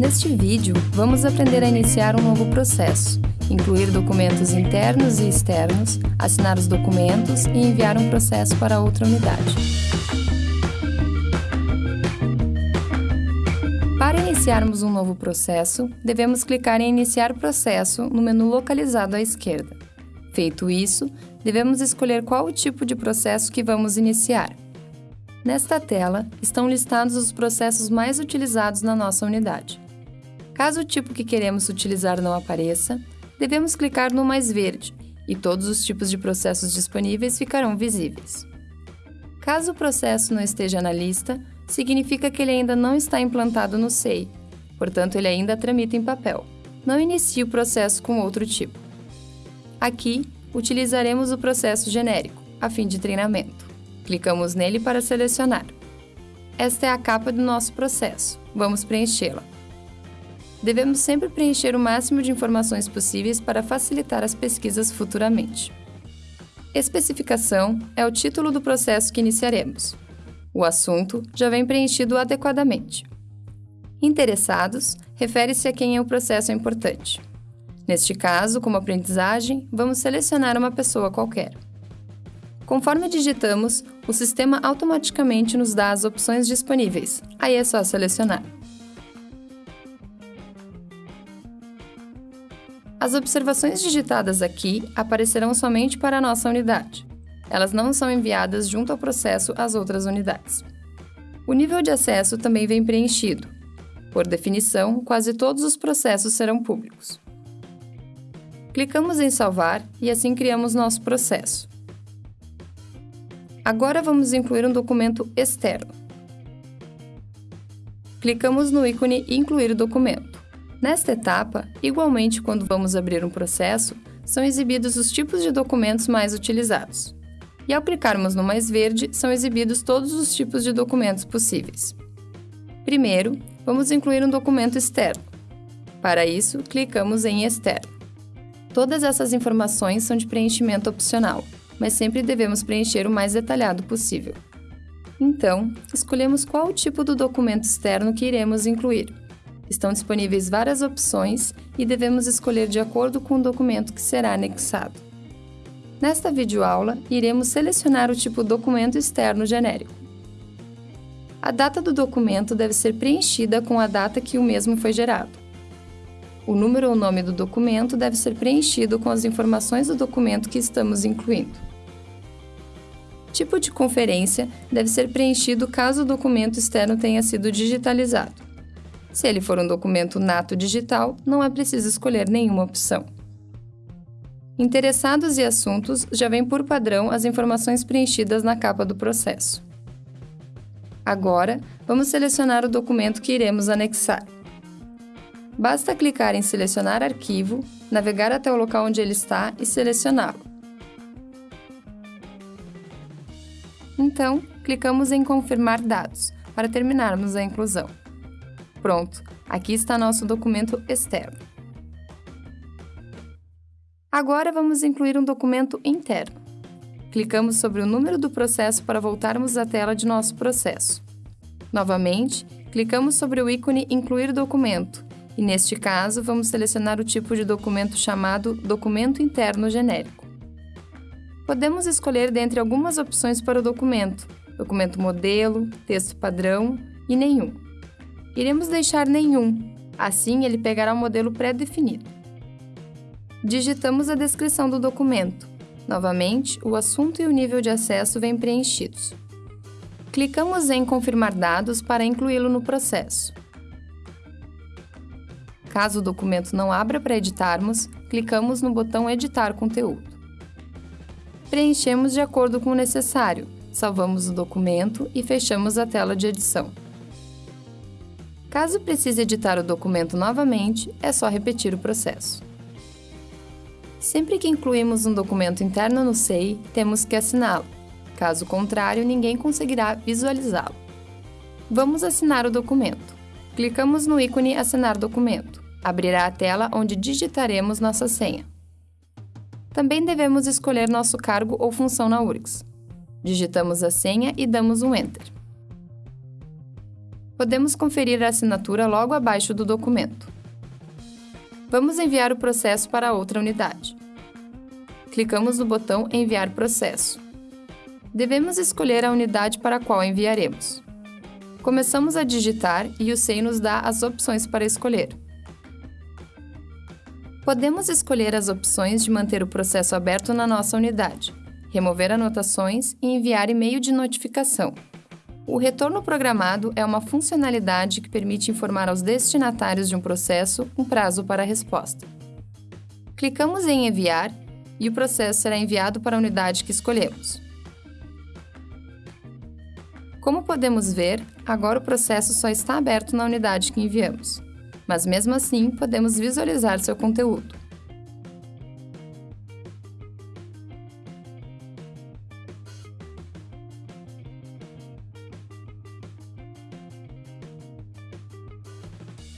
Neste vídeo, vamos aprender a iniciar um novo processo, incluir documentos internos e externos, assinar os documentos e enviar um processo para outra unidade. Para iniciarmos um novo processo, devemos clicar em Iniciar processo no menu localizado à esquerda. Feito isso, devemos escolher qual o tipo de processo que vamos iniciar. Nesta tela estão listados os processos mais utilizados na nossa unidade. Caso o tipo que queremos utilizar não apareça, devemos clicar no mais verde e todos os tipos de processos disponíveis ficarão visíveis. Caso o processo não esteja na lista, significa que ele ainda não está implantado no SEI, portanto ele ainda tramita em papel. Não inicie o processo com outro tipo. Aqui, utilizaremos o processo genérico, a fim de treinamento. Clicamos nele para selecionar. Esta é a capa do nosso processo. Vamos preenchê-la. Devemos sempre preencher o máximo de informações possíveis para facilitar as pesquisas futuramente. Especificação é o título do processo que iniciaremos. O assunto já vem preenchido adequadamente. Interessados refere-se a quem é o processo importante. Neste caso, como aprendizagem, vamos selecionar uma pessoa qualquer. Conforme digitamos, o sistema automaticamente nos dá as opções disponíveis. Aí é só selecionar. As observações digitadas aqui aparecerão somente para a nossa unidade. Elas não são enviadas junto ao processo às outras unidades. O nível de acesso também vem preenchido. Por definição, quase todos os processos serão públicos. Clicamos em Salvar e assim criamos nosso processo. Agora vamos incluir um documento externo. Clicamos no ícone Incluir documento. Nesta etapa, igualmente quando vamos abrir um processo, são exibidos os tipos de documentos mais utilizados. E ao clicarmos no mais verde, são exibidos todos os tipos de documentos possíveis. Primeiro, vamos incluir um documento externo. Para isso, clicamos em Externo. Todas essas informações são de preenchimento opcional, mas sempre devemos preencher o mais detalhado possível. Então, escolhemos qual tipo do documento externo que iremos incluir. Estão disponíveis várias opções e devemos escolher de acordo com o documento que será anexado. Nesta videoaula, iremos selecionar o tipo documento externo genérico. A data do documento deve ser preenchida com a data que o mesmo foi gerado. O número ou nome do documento deve ser preenchido com as informações do documento que estamos incluindo. Tipo de conferência deve ser preenchido caso o documento externo tenha sido digitalizado. Se ele for um documento nato digital, não é preciso escolher nenhuma opção. Interessados e assuntos já vem por padrão as informações preenchidas na capa do processo. Agora, vamos selecionar o documento que iremos anexar. Basta clicar em Selecionar arquivo, navegar até o local onde ele está e selecioná-lo. Então, clicamos em Confirmar dados, para terminarmos a inclusão. Pronto, aqui está nosso documento externo. Agora vamos incluir um documento interno. Clicamos sobre o número do processo para voltarmos à tela de nosso processo. Novamente, clicamos sobre o ícone Incluir documento e, neste caso, vamos selecionar o tipo de documento chamado Documento Interno Genérico. Podemos escolher dentre algumas opções para o documento, documento modelo, texto padrão e nenhum. Iremos deixar nenhum, assim ele pegará o modelo pré-definido. Digitamos a descrição do documento. Novamente, o assunto e o nível de acesso vêm preenchidos. Clicamos em Confirmar dados para incluí-lo no processo. Caso o documento não abra para editarmos, clicamos no botão Editar conteúdo. Preenchemos de acordo com o necessário, salvamos o documento e fechamos a tela de edição. Caso precise editar o documento novamente, é só repetir o processo. Sempre que incluímos um documento interno no SEI, temos que assiná-lo. Caso contrário, ninguém conseguirá visualizá-lo. Vamos assinar o documento. Clicamos no ícone Assinar documento. Abrirá a tela onde digitaremos nossa senha. Também devemos escolher nosso cargo ou função na URGS. Digitamos a senha e damos um Enter. Podemos conferir a assinatura logo abaixo do documento. Vamos enviar o processo para outra unidade. Clicamos no botão Enviar processo. Devemos escolher a unidade para a qual enviaremos. Começamos a digitar e o SEI nos dá as opções para escolher. Podemos escolher as opções de manter o processo aberto na nossa unidade, remover anotações e enviar e-mail de notificação. O retorno programado é uma funcionalidade que permite informar aos destinatários de um processo um prazo para a resposta. Clicamos em Enviar e o processo será enviado para a unidade que escolhemos. Como podemos ver, agora o processo só está aberto na unidade que enviamos, mas mesmo assim podemos visualizar seu conteúdo.